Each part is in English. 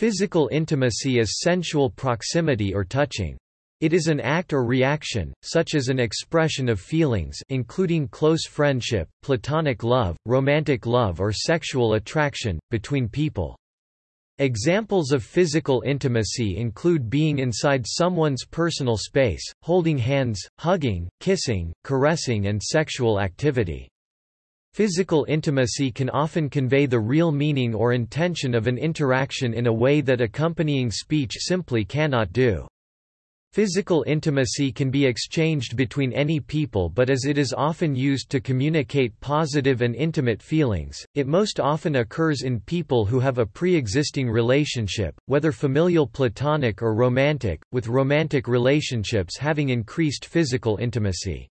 Physical intimacy is sensual proximity or touching. It is an act or reaction, such as an expression of feelings including close friendship, platonic love, romantic love or sexual attraction, between people. Examples of physical intimacy include being inside someone's personal space, holding hands, hugging, kissing, caressing and sexual activity. Physical intimacy can often convey the real meaning or intention of an interaction in a way that accompanying speech simply cannot do. Physical intimacy can be exchanged between any people but as it is often used to communicate positive and intimate feelings, it most often occurs in people who have a pre-existing relationship, whether familial platonic or romantic, with romantic relationships having increased physical intimacy.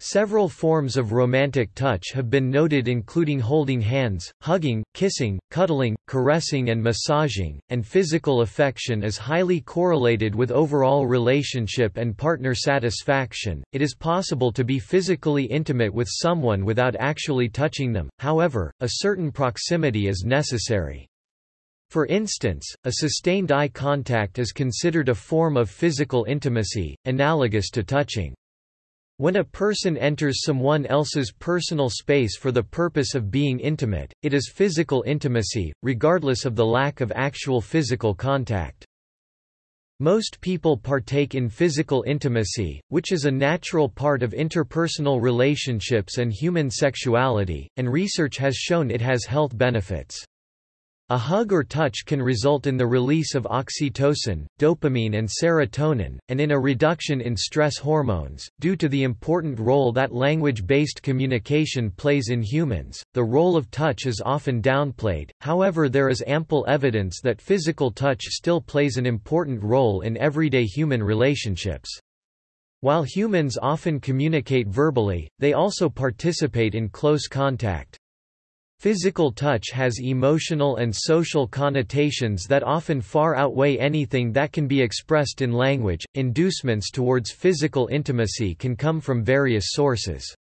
Several forms of romantic touch have been noted including holding hands, hugging, kissing, cuddling, caressing and massaging, and physical affection is highly correlated with overall relationship and partner satisfaction. It is possible to be physically intimate with someone without actually touching them, however, a certain proximity is necessary. For instance, a sustained eye contact is considered a form of physical intimacy, analogous to touching. When a person enters someone else's personal space for the purpose of being intimate, it is physical intimacy, regardless of the lack of actual physical contact. Most people partake in physical intimacy, which is a natural part of interpersonal relationships and human sexuality, and research has shown it has health benefits. A hug or touch can result in the release of oxytocin, dopamine, and serotonin, and in a reduction in stress hormones. Due to the important role that language based communication plays in humans, the role of touch is often downplayed, however, there is ample evidence that physical touch still plays an important role in everyday human relationships. While humans often communicate verbally, they also participate in close contact. Physical touch has emotional and social connotations that often far outweigh anything that can be expressed in language. Inducements towards physical intimacy can come from various sources.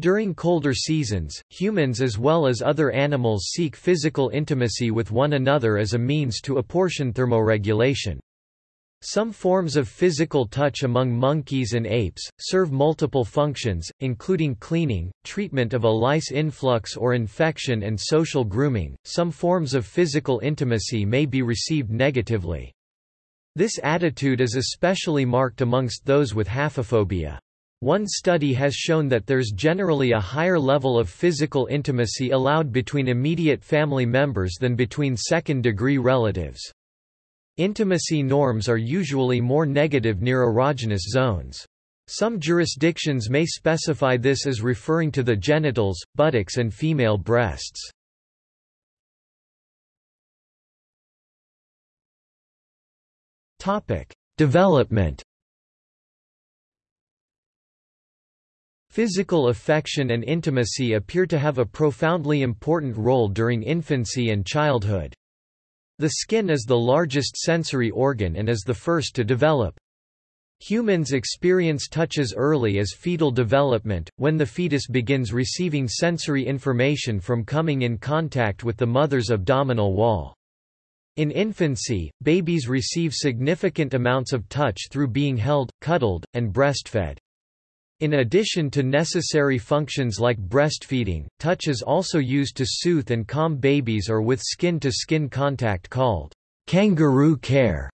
During colder seasons, humans as well as other animals seek physical intimacy with one another as a means to apportion thermoregulation. Some forms of physical touch among monkeys and apes, serve multiple functions, including cleaning, treatment of a lice influx or infection and social grooming. Some forms of physical intimacy may be received negatively. This attitude is especially marked amongst those with haphephobia. One study has shown that there's generally a higher level of physical intimacy allowed between immediate family members than between second-degree relatives. Intimacy norms are usually more negative near erogenous zones. Some jurisdictions may specify this as referring to the genitals, buttocks and female breasts. Development Physical affection and intimacy appear to have a profoundly important role during infancy and childhood. The skin is the largest sensory organ and is the first to develop. Humans experience touches early as fetal development, when the fetus begins receiving sensory information from coming in contact with the mother's abdominal wall. In infancy, babies receive significant amounts of touch through being held, cuddled, and breastfed. In addition to necessary functions like breastfeeding, touch is also used to soothe and calm babies or with skin-to-skin -skin contact called kangaroo care.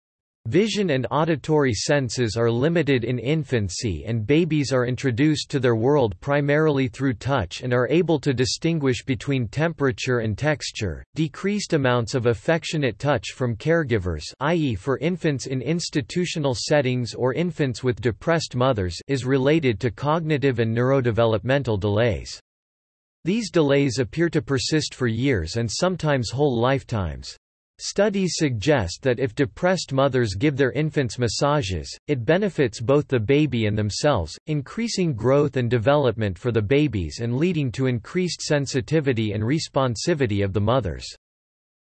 Vision and auditory senses are limited in infancy and babies are introduced to their world primarily through touch and are able to distinguish between temperature and texture. Decreased amounts of affectionate touch from caregivers, i.e. for infants in institutional settings or infants with depressed mothers, is related to cognitive and neurodevelopmental delays. These delays appear to persist for years and sometimes whole lifetimes. Studies suggest that if depressed mothers give their infants massages, it benefits both the baby and themselves, increasing growth and development for the babies and leading to increased sensitivity and responsivity of the mothers.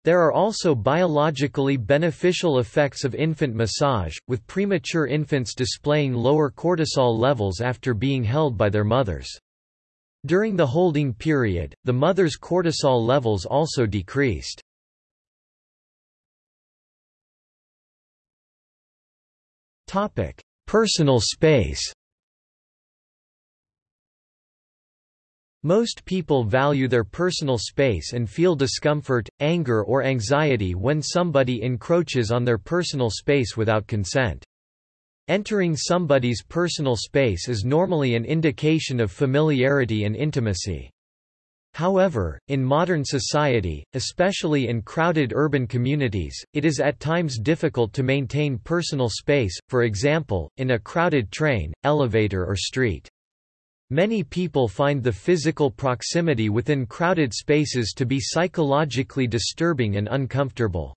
There are also biologically beneficial effects of infant massage, with premature infants displaying lower cortisol levels after being held by their mothers. During the holding period, the mother's cortisol levels also decreased. Topic: Personal space. Most people value their personal space and feel discomfort, anger or anxiety when somebody encroaches on their personal space without consent. Entering somebody's personal space is normally an indication of familiarity and intimacy. However, in modern society, especially in crowded urban communities, it is at times difficult to maintain personal space, for example, in a crowded train, elevator or street. Many people find the physical proximity within crowded spaces to be psychologically disturbing and uncomfortable.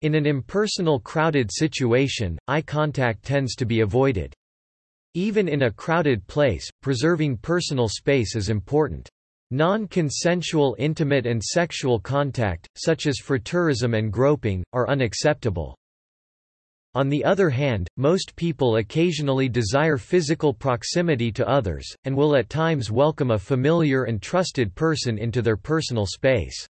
In an impersonal crowded situation, eye contact tends to be avoided. Even in a crowded place, preserving personal space is important. Non-consensual intimate and sexual contact, such as frotteurism and groping, are unacceptable. On the other hand, most people occasionally desire physical proximity to others, and will at times welcome a familiar and trusted person into their personal space.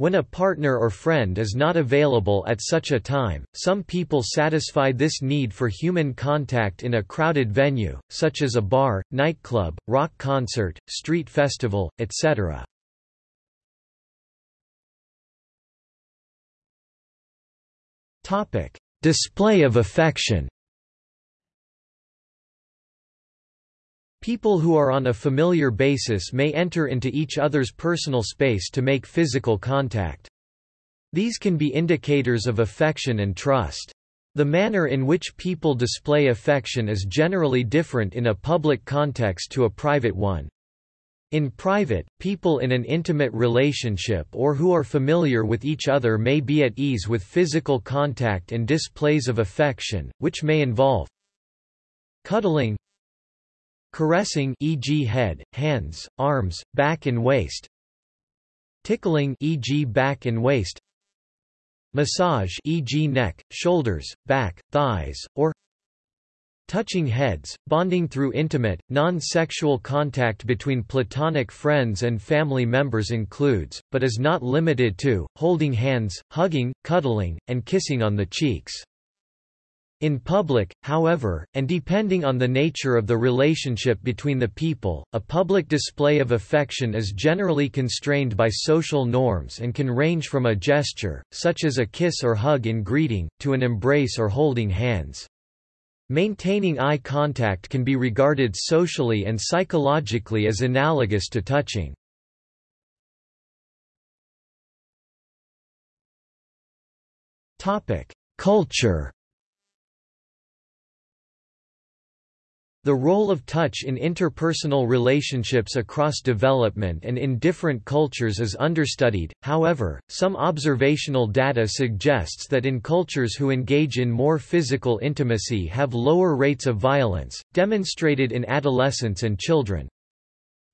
When a partner or friend is not available at such a time, some people satisfy this need for human contact in a crowded venue, such as a bar, nightclub, rock concert, street festival, etc. Display of affection People who are on a familiar basis may enter into each other's personal space to make physical contact. These can be indicators of affection and trust. The manner in which people display affection is generally different in a public context to a private one. In private, people in an intimate relationship or who are familiar with each other may be at ease with physical contact and displays of affection, which may involve cuddling, caressing e.g. head, hands, arms, back and waist, tickling e.g. back and waist, massage e.g. neck, shoulders, back, thighs, or Touching heads, bonding through intimate, non-sexual contact between platonic friends and family members includes, but is not limited to, holding hands, hugging, cuddling, and kissing on the cheeks. In public, however, and depending on the nature of the relationship between the people, a public display of affection is generally constrained by social norms and can range from a gesture, such as a kiss or hug in greeting, to an embrace or holding hands. Maintaining eye contact can be regarded socially and psychologically as analogous to touching. Culture The role of touch in interpersonal relationships across development and in different cultures is understudied, however, some observational data suggests that in cultures who engage in more physical intimacy have lower rates of violence, demonstrated in adolescents and children.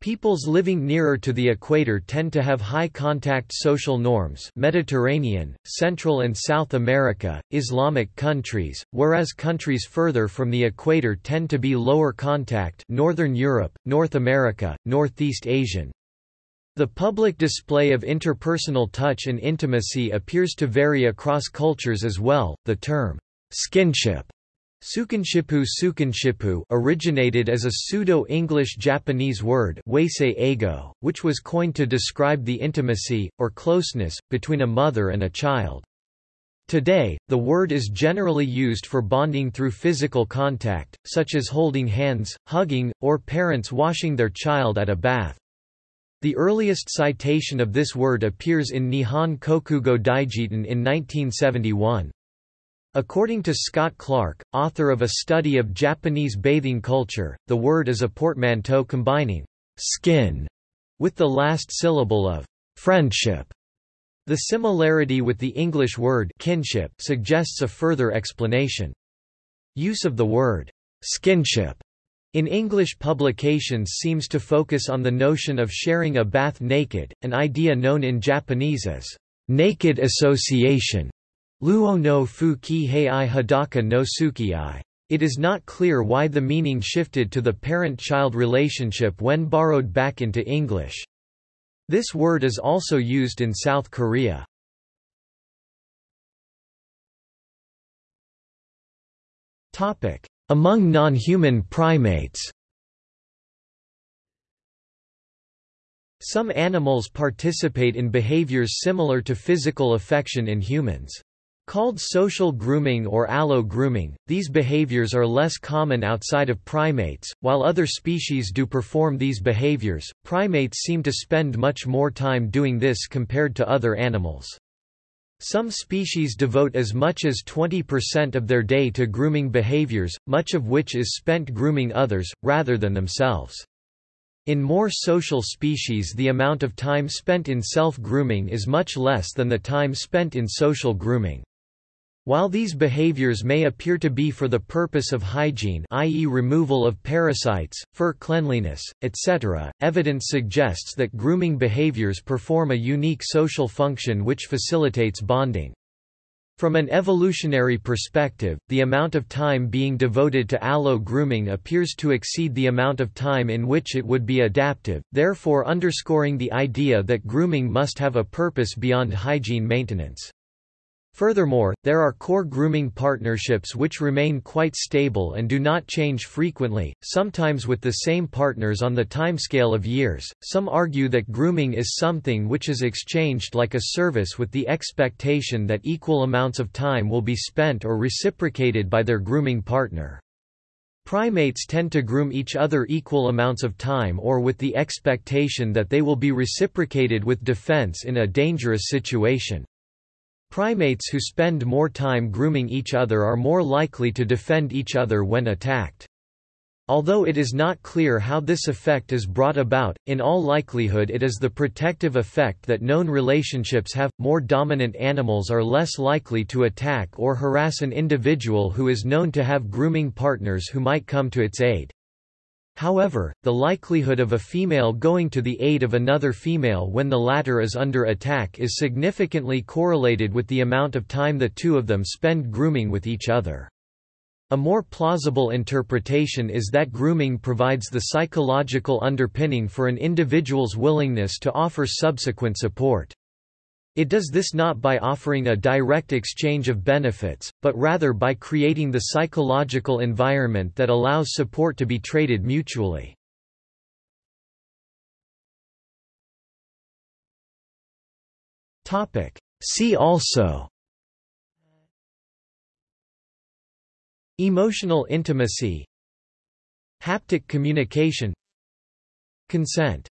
Peoples living nearer to the equator tend to have high-contact social norms Mediterranean, Central and South America, Islamic countries, whereas countries further from the equator tend to be lower contact Northern Europe, North America, Northeast Asian. The public display of interpersonal touch and intimacy appears to vary across cultures as well. The term, skinship Sukinshipu Sukinshipu originated as a pseudo-English Japanese word which was coined to describe the intimacy, or closeness, between a mother and a child. Today, the word is generally used for bonding through physical contact, such as holding hands, hugging, or parents washing their child at a bath. The earliest citation of this word appears in Nihon Kokugo Daijiten in 1971. According to Scott Clark, author of a study of Japanese bathing culture, the word is a portmanteau combining skin with the last syllable of friendship. The similarity with the English word kinship suggests a further explanation. Use of the word skinship in English publications seems to focus on the notion of sharing a bath naked, an idea known in Japanese as naked association. Luo no fu ki hei hadaka no sukii. It is not clear why the meaning shifted to the parent-child relationship when borrowed back into English. This word is also used in South Korea. Among non-human primates Some animals participate in behaviors similar to physical affection in humans. Called social grooming or allo-grooming, these behaviors are less common outside of primates. While other species do perform these behaviors, primates seem to spend much more time doing this compared to other animals. Some species devote as much as 20% of their day to grooming behaviors, much of which is spent grooming others, rather than themselves. In more social species the amount of time spent in self-grooming is much less than the time spent in social grooming. While these behaviors may appear to be for the purpose of hygiene i.e. removal of parasites, fur cleanliness, etc., evidence suggests that grooming behaviors perform a unique social function which facilitates bonding. From an evolutionary perspective, the amount of time being devoted to allo-grooming appears to exceed the amount of time in which it would be adaptive, therefore underscoring the idea that grooming must have a purpose beyond hygiene maintenance. Furthermore, there are core grooming partnerships which remain quite stable and do not change frequently, sometimes with the same partners on the timescale of years. Some argue that grooming is something which is exchanged like a service with the expectation that equal amounts of time will be spent or reciprocated by their grooming partner. Primates tend to groom each other equal amounts of time or with the expectation that they will be reciprocated with defense in a dangerous situation. Primates who spend more time grooming each other are more likely to defend each other when attacked. Although it is not clear how this effect is brought about, in all likelihood it is the protective effect that known relationships have. More dominant animals are less likely to attack or harass an individual who is known to have grooming partners who might come to its aid. However, the likelihood of a female going to the aid of another female when the latter is under attack is significantly correlated with the amount of time the two of them spend grooming with each other. A more plausible interpretation is that grooming provides the psychological underpinning for an individual's willingness to offer subsequent support. It does this not by offering a direct exchange of benefits, but rather by creating the psychological environment that allows support to be traded mutually. See also. Emotional intimacy. Haptic communication. Consent